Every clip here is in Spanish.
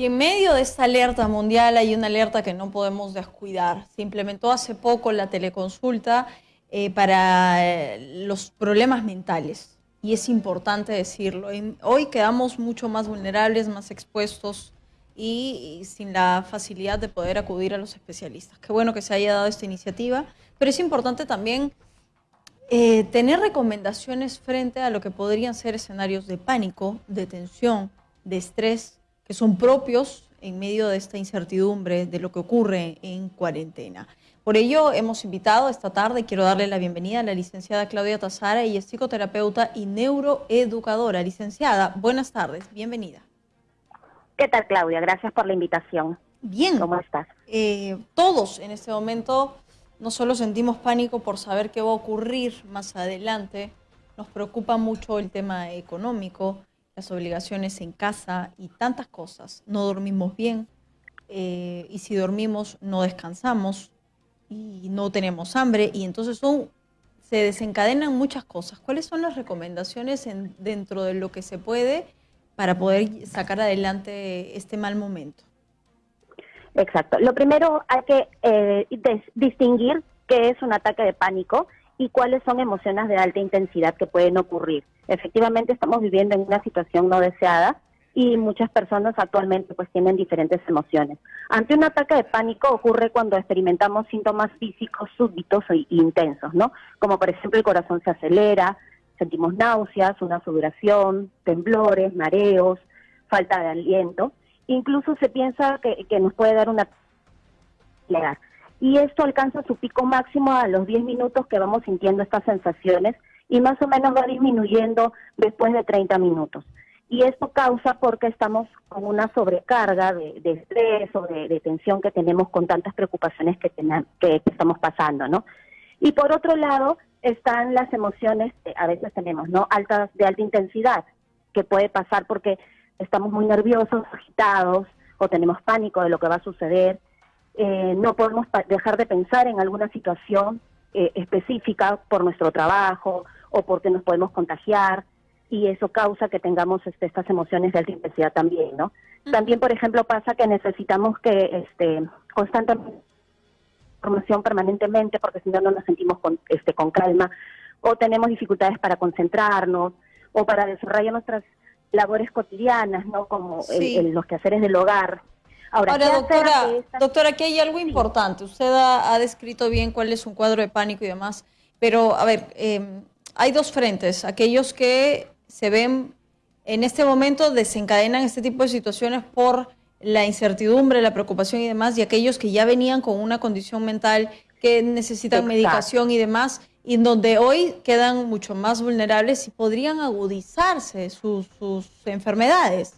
Y en medio de esta alerta mundial hay una alerta que no podemos descuidar. Se implementó hace poco la teleconsulta eh, para eh, los problemas mentales. Y es importante decirlo. Hoy quedamos mucho más vulnerables, más expuestos y, sin la facilidad de poder acudir a los especialistas. Qué bueno que se haya dado esta iniciativa, pero es importante también eh, tener recomendaciones frente a lo que podrían ser escenarios de pánico, de tensión, de estrés que son propios en medio de esta incertidumbre de lo que ocurre en cuarentena. Por ello, hemos invitado esta tarde, quiero darle la bienvenida a la licenciada Claudia Tazara, ella es psicoterapeuta y neuroeducadora. Licenciada, buenas tardes, bienvenida. ¿Qué tal, Claudia? Gracias por la invitación. Bien. ¿Cómo estás? Eh, todos en este momento no solo sentimos pánico por saber qué va a ocurrir más adelante, nos preocupa mucho el tema económico, las obligaciones en casa y tantas cosas. No dormimos bien eh, y si dormimos no descansamos y no tenemos hambre y entonces son, se desencadenan muchas cosas. ¿Cuáles son las recomendaciones en, dentro de lo que se puede para poder sacar adelante este mal momento? Exacto. Lo primero hay que eh, distinguir qué es un ataque de pánico y cuáles son emociones de alta intensidad que pueden ocurrir. Efectivamente estamos viviendo en una situación no deseada y muchas personas actualmente pues tienen diferentes emociones. Ante un ataque de pánico ocurre cuando experimentamos síntomas físicos súbitos e intensos, ¿no? Como por ejemplo el corazón se acelera, sentimos náuseas, una sudoración, temblores, mareos, falta de aliento. Incluso se piensa que, que nos puede dar una y esto alcanza su pico máximo a los 10 minutos que vamos sintiendo estas sensaciones y más o menos va disminuyendo después de 30 minutos. Y esto causa porque estamos con una sobrecarga de, estrés o de, tensión que tenemos con tantas preocupaciones que, que, estamos pasando, ¿no? Y por otro lado están las emociones que a veces tenemos, ¿no? Altas, de alta intensidad, que puede pasar porque estamos muy nerviosos, agitados, o tenemos pánico de lo que va a suceder, eh, no podemos dejar de pensar en alguna situación eh, específica por nuestro trabajo o porque nos podemos contagiar y eso causa que tengamos este, estas emociones de alta intensidad también, ¿no? También, por ejemplo, pasa que necesitamos que este, constantemente información permanentemente porque si no no nos sentimos con, este, con calma o tenemos dificultades para concentrarnos o para desarrollar nuestras labores cotidianas, ¿no? Como los quehaceres del hogar. Ahora, doctora, doctora, aquí hay algo importante. Usted ha, descrito bien cuál es un cuadro de pánico y demás, pero a ver, em, hay dos frentes. Aquellos que se ven en este momento desencadenan este tipo de situaciones por la incertidumbre, la preocupación y demás, y aquellos que ya venían con una condición mental que necesitan medicación y demás, y donde hoy quedan mucho más vulnerables y podrían agudizarse sus enfermedades.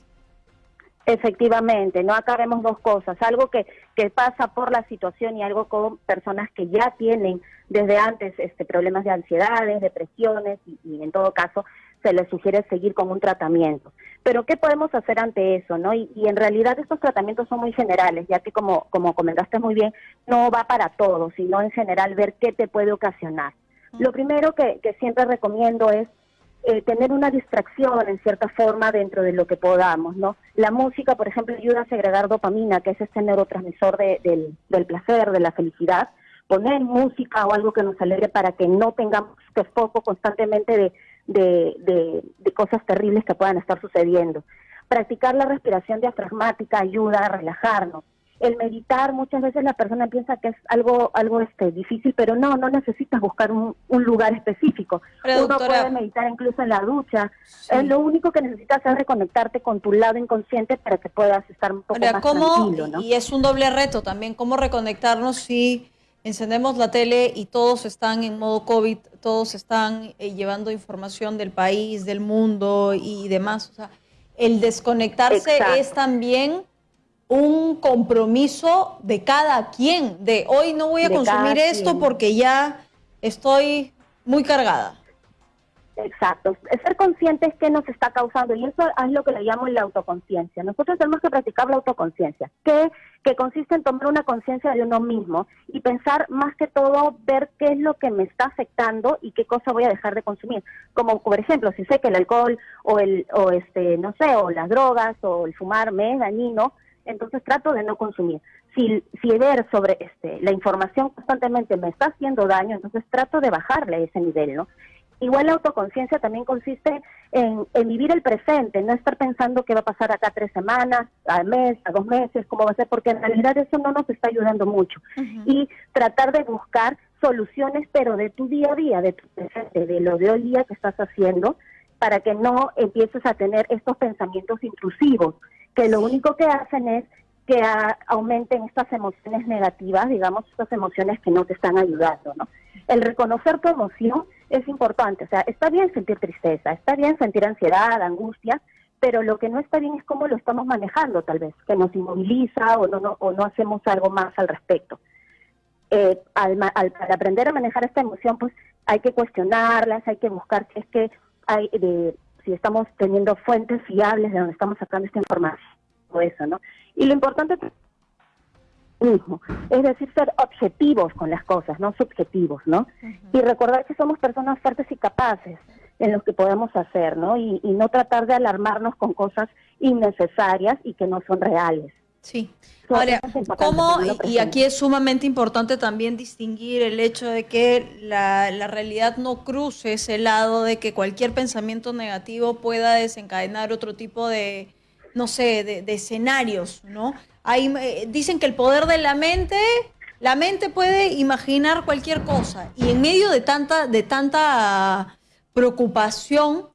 Efectivamente, no acá vemos dos cosas, algo que, que pasa por la situación y algo con personas que ya tienen desde antes este, problemas de ansiedades, depresiones y, en todo caso se les sugiere seguir con un tratamiento. Pero ¿qué podemos hacer ante eso? no Y, en realidad estos tratamientos son muy generales, ya que como, como comentaste muy bien, no va para todos, sino en general ver qué te puede ocasionar. Lo primero que, que siempre recomiendo es eh, tener una distracción en cierta forma dentro de lo que podamos, ¿no? La música, por ejemplo, ayuda a segregar dopamina, que es este neurotransmisor del, del placer, de la felicidad. Poner música o algo que nos alegre para que no tengamos este foco constantemente de, de, de cosas terribles que puedan estar sucediendo. Practicar la respiración diafragmática ayuda a relajarnos el meditar muchas veces la persona piensa que es algo algo este difícil pero no no necesitas buscar un, lugar específico. Uno puede meditar incluso en la ducha. Es lo único que necesitas es reconectarte con tu lado inconsciente para que puedas estar un poco más tranquilo ¿no? y es un doble reto también cómo reconectarnos si encendemos la tele y todos están en modo covid todos están eh, llevando información del país del mundo y demás o sea el desconectarse es también un compromiso de cada quien, de hoy no voy a consumir esto porque ya estoy muy cargada. Exacto, ser conscientes que nos está causando y eso es lo que le llamo la autoconciencia. Nosotros tenemos que practicar la autoconciencia, que, que consiste en tomar una conciencia de uno mismo y pensar más que todo ver qué es lo que me está afectando y qué cosa voy a dejar de consumir. Como por ejemplo, si sé que el alcohol o el o este no sé, o las drogas o el fumar me es dañino, entonces trato de no consumir. Si, si ver sobre este, la información constantemente me está haciendo daño, entonces trato de bajarle ese nivel, ¿no? Igual la autoconciencia también consiste en, vivir el presente, no estar pensando qué va a pasar acá tres semanas, al mes, a dos meses, cómo va a ser, porque en realidad eso no nos está ayudando mucho. Y tratar de buscar soluciones, pero de tu día a día, de tu presente, de lo de hoy día que estás haciendo, para que no empieces a tener estos pensamientos intrusivos, que lo único que hacen es que aumenten estas emociones negativas, digamos, estas emociones que no te están ayudando, ¿no? El reconocer tu emoción es importante, o sea, está bien sentir tristeza, está bien sentir ansiedad, angustia, pero lo que no está bien es cómo lo estamos manejando, tal vez, que nos inmoviliza o no, o no hacemos algo más al respecto. Eh, al, aprender a manejar esta emoción, pues hay que cuestionarlas, hay que buscar si es que hay, de, si estamos teniendo fuentes fiables de donde estamos sacando esta información, o eso, ¿no? Y lo importante mismo, es decir, ser objetivos con las cosas, no subjetivos, ¿no? Y recordar que somos personas fuertes y capaces en lo que podemos hacer, ¿no? Y, y no tratar de alarmarnos con cosas innecesarias y que no son reales. Sí. Ahora, ¿cómo, y aquí es sumamente importante también distinguir el hecho de que la, la, realidad no cruce ese lado de que cualquier pensamiento negativo pueda desencadenar otro tipo de, no sé, de, de escenarios, ¿no? Hay, eh, dicen que el poder de la mente, la mente puede imaginar cualquier cosa y en medio de tanta, de tanta preocupación,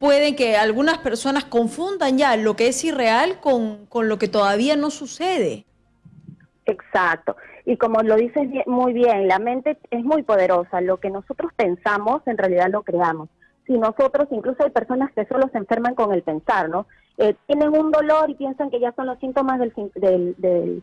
puede que algunas personas confundan ya lo que es irreal con, con lo que todavía no sucede. Exacto. Y como lo dices muy bien, la mente es muy poderosa. Lo que nosotros pensamos, en realidad lo creamos. Si nosotros, incluso hay personas que solo se enferman con el pensar, ¿no? Eh, tienen un dolor y piensan que ya son los síntomas del, del, del,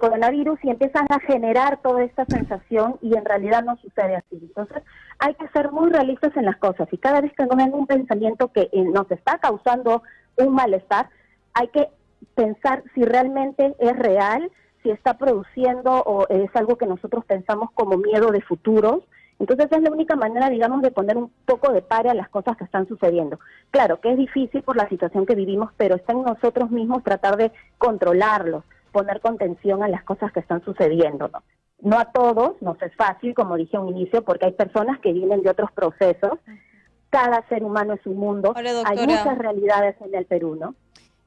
coronavirus y empiezan a generar toda esta sensación y en realidad no sucede así. Entonces hay que ser muy realistas en las cosas y cada vez que nos ven un pensamiento que eh, nos está causando un malestar, hay que pensar si realmente es real, si está produciendo o es algo que nosotros pensamos como miedo de futuros entonces es la única manera, digamos, de poner un poco de par a las cosas que están sucediendo. Claro que es difícil por la situación que vivimos, pero está en nosotros mismos tratar de controlarlos, poner contención a las cosas que están sucediendo. ¿no? no a todos nos es fácil, como dije al inicio, porque hay personas que vienen de otros procesos. Cada ser humano es un mundo. hay muchas realidades en el Perú, ¿no?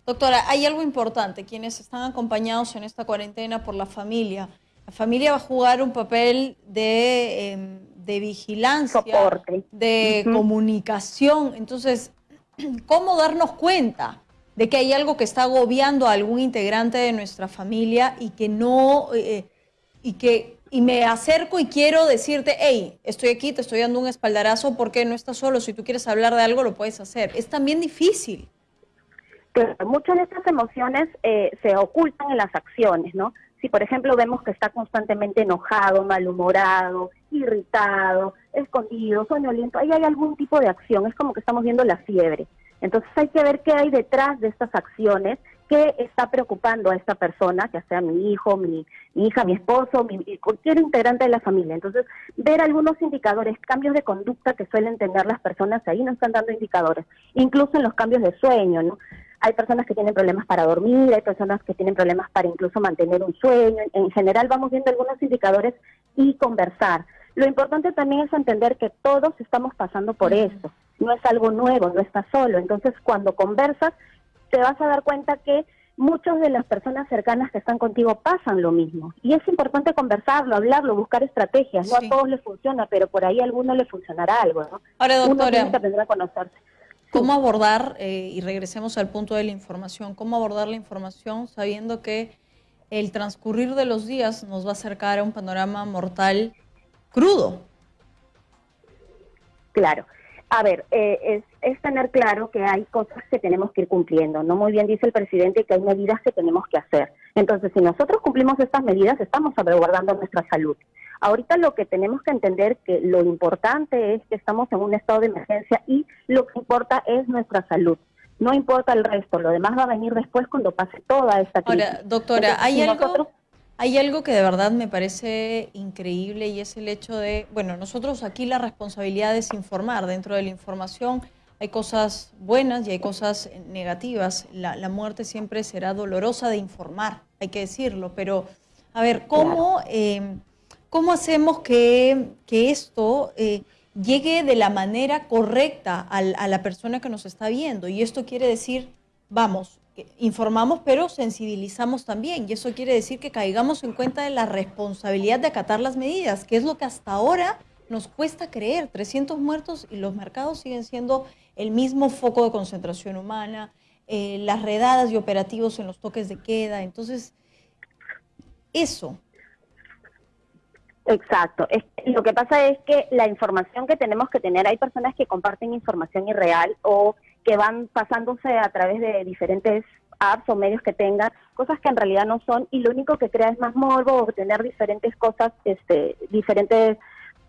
Doctora, hay algo importante. Quienes están acompañados en esta cuarentena por la familia, la familia va a jugar un papel de em, de vigilancia, de comunicación. Entonces, ¿cómo darnos cuenta de que hay algo que está agobiando a algún integrante de nuestra familia y que no, eh, y que y me acerco y quiero decirte, hey, estoy aquí, te estoy dando un espaldarazo porque no estás solo, si tú quieres hablar de algo lo puedes hacer. Es también difícil. muchas de estas emociones eh, se ocultan en las acciones, ¿no? Si, por ejemplo, vemos que está constantemente enojado, malhumorado, irritado, escondido, soñoliento, ahí hay algún tipo de acción, es como que estamos viendo la fiebre. Entonces hay que ver qué hay detrás de estas acciones, qué está preocupando a esta persona, ya sea mi hijo, mi, hija, mi esposo, mi, cualquier integrante de la familia. Entonces, ver algunos indicadores, cambios de conducta que suelen tener las personas ahí nos están dando indicadores, incluso en los cambios de sueño, ¿no? hay personas que tienen problemas para dormir, hay personas que tienen problemas para incluso mantener un sueño. En general vamos viendo algunos indicadores y conversar. Lo importante también es entender que todos estamos pasando por esto. No es algo nuevo, no estás solo. Entonces, cuando conversas, te vas a dar cuenta que muchas de las personas cercanas que están contigo pasan lo mismo. Y es importante conversarlo, hablarlo, buscar estrategias. No a todos les funciona, pero por ahí a alguno le funcionará algo. ¿no? Ahora, doctora, Uno tiene que aprender a conocerse. ¿Cómo abordar, eh, y regresemos al punto de la información, cómo abordar la información sabiendo que el transcurrir de los días nos va a acercar a un panorama mortal crudo? Claro. A ver, eh, es, es, tener claro que hay cosas que tenemos que ir cumpliendo. No muy bien dice el presidente que hay medidas que tenemos que hacer. Entonces, si nosotros cumplimos estas medidas, estamos salvaguardando nuestra salud. Ahorita lo que tenemos que entender que lo importante es que estamos en un estado de emergencia y lo que importa es nuestra salud. No importa el resto, lo demás va a venir después cuando pase toda esta crisis. Ahora, doctora, hay algo hay algo que de verdad me parece increíble y es el hecho de, bueno, nosotros aquí la responsabilidad es informar, dentro de la información hay cosas buenas y hay cosas negativas. La, muerte siempre será dolorosa de informar, hay que decirlo, pero a ver, ¿cómo, eh, ¿cómo hacemos que, esto eh, llegue de la manera correcta a la persona que nos está viendo? Y esto quiere decir, vamos, informamos, pero sensibilizamos también. Y eso quiere decir que caigamos en cuenta de la responsabilidad de acatar las medidas, que es lo que hasta ahora nos cuesta creer. 300 muertos y los mercados siguen siendo el mismo foco de concentración humana, eh, las redadas y operativos en los toques de queda. Entonces, eso. Exacto. lo que pasa es que la información que tenemos que tener, hay personas que comparten información irreal o que van pasándose a través de diferentes apps o medios que tengan, cosas que en realidad no son, y lo único que crea es más morbo o tener diferentes cosas, este, diferentes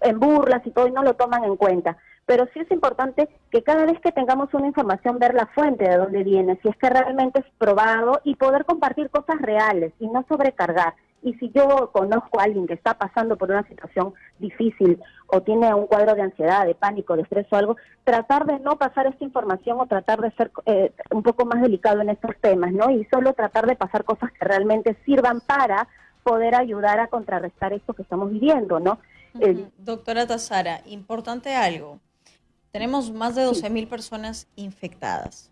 en burlas y todo, y no lo toman en cuenta. Pero sí es importante que cada vez que tengamos una información, ver la fuente de dónde viene, si es que realmente es probado y poder compartir cosas reales y no sobrecargar. Y si yo conozco a alguien que está pasando por una situación difícil o tiene un cuadro de ansiedad, de pánico, de estrés o algo, tratar de no pasar esta información o tratar de ser eh, un poco más delicado en estos temas, ¿no? Y solo tratar de pasar cosas que realmente sirvan para poder ayudar a contrarrestar esto que estamos viviendo, ¿no? Doctora Tazara, importante algo. Tenemos más de 12 mil personas infectadas.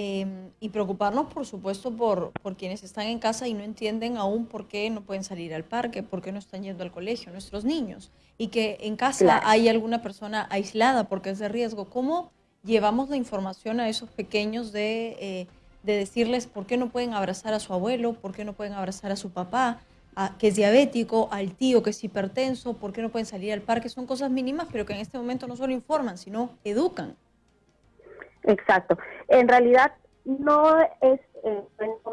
Em, y preocuparnos, por supuesto, por, por quienes están en casa y no entienden aún por qué no pueden salir al parque, por qué no están yendo al colegio, nuestros niños. Y que en casa hay alguna persona aislada porque es de riesgo. ¿Cómo llevamos la información a esos pequeños de, eh, de decirles por qué no pueden abrazar a su abuelo, por qué no pueden abrazar a su papá? que es diabético, al tío que es hipertenso, por qué no pueden salir al parque. Son cosas mínimas, pero que en este momento no solo informan, sino educan. Exacto. En realidad no es eh,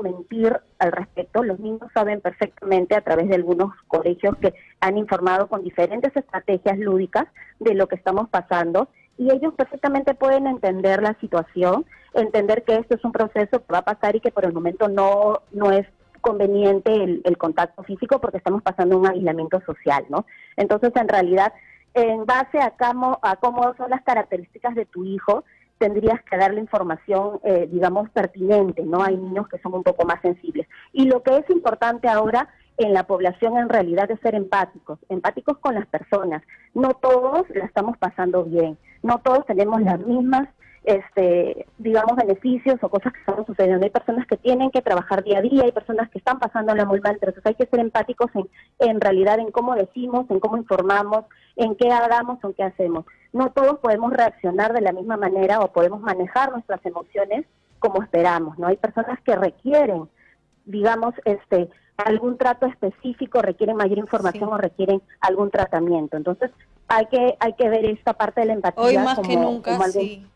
mentir al respecto. Los niños saben perfectamente a través de algunos colegios que han informado con diferentes estrategias lúdicas de lo que estamos pasando y ellos perfectamente pueden entender la situación, entender que esto es un proceso que va a pasar y que por el momento no, no es conveniente el, contacto físico porque estamos pasando un aislamiento social, ¿no? Entonces, en realidad, en base a cómo, a cómo son las características de tu hijo, tendrías que darle información, eh, digamos, pertinente, ¿no? Hay niños que son un poco más sensibles. Y lo que es importante ahora en la población en realidad es ser empáticos, empáticos con las personas. No todos la estamos pasando bien, no todos tenemos las mismas este, digamos, beneficios o cosas que están sucediendo. Hay personas que tienen que trabajar día a día, hay personas que están pasando la muy mal, entonces hay que ser empáticos en, en realidad en cómo decimos, en cómo informamos, en qué hagamos o en qué hacemos. No todos podemos reaccionar de la misma manera o podemos manejar nuestras emociones como esperamos, ¿no? Hay personas que requieren, digamos, este algún trato específico, requieren mayor información o requieren algún tratamiento. Entonces, hay que hay que ver esta parte de la empatía Hoy más que nunca, sí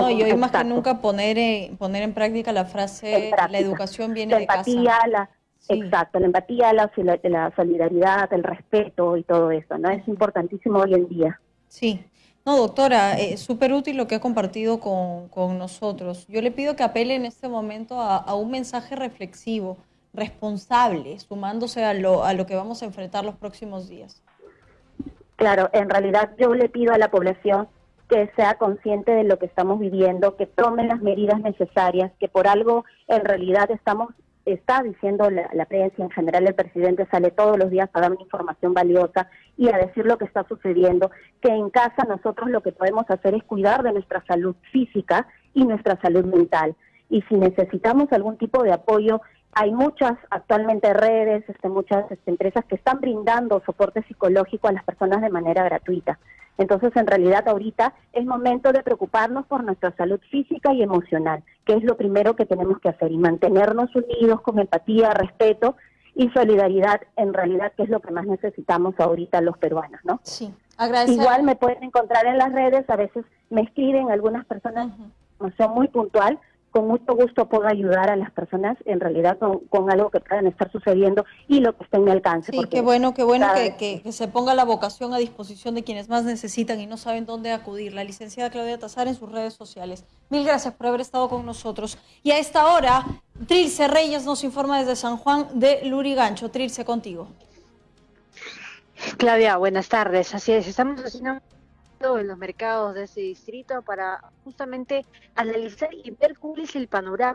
no, y hoy más que nunca poner, en, poner en práctica la frase, la educación viene la de empatía, casa. La, Exacto, la empatía, la, la solidaridad, el respeto y todo eso, ¿no? Es importantísimo hoy en día. Sí. No, doctora, es súper útil lo que ha compartido con, con, nosotros. Yo le pido que apele en este momento a, a, un mensaje reflexivo, responsable, sumándose a lo, a lo que vamos a enfrentar los próximos días. Claro, en realidad yo le pido a la población que sea consciente de lo que estamos viviendo, que tomen las medidas necesarias, que por algo en realidad estamos está diciendo la, prensa en general, el presidente sale todos los días a dar una información valiosa y a decir lo que está sucediendo, que en casa nosotros lo que podemos hacer es cuidar de nuestra salud física y nuestra salud mental. Y si necesitamos algún tipo de apoyo, hay muchas actualmente redes, este, muchas este, empresas que están brindando soporte psicológico a las personas de manera gratuita. Entonces, en realidad, ahorita es momento de preocuparnos por nuestra salud física y emocional, que es lo primero que tenemos que hacer, y mantenernos unidos con empatía, respeto y solidaridad, en realidad, que es lo que más necesitamos ahorita los peruanos, ¿no? Sí, Igual me pueden encontrar en las redes, a veces me escriben algunas personas, no son muy puntual, con mucho gusto puedo ayudar a las personas en realidad con, algo que puedan estar sucediendo y lo que esté en mi alcance. Sí, qué bueno, qué bueno que, se ponga la vocación a disposición de quienes más necesitan y no saben dónde acudir. La licenciada Claudia Tazar en sus redes sociales. Mil gracias por haber estado con nosotros. Y a esta hora, Trilce Reyes nos informa desde San Juan de Lurigancho. Trilce, contigo. Claudia, buenas tardes. Así es, estamos haciendo en los mercados de ese distrito para justamente analizar y ver cuál es el panorama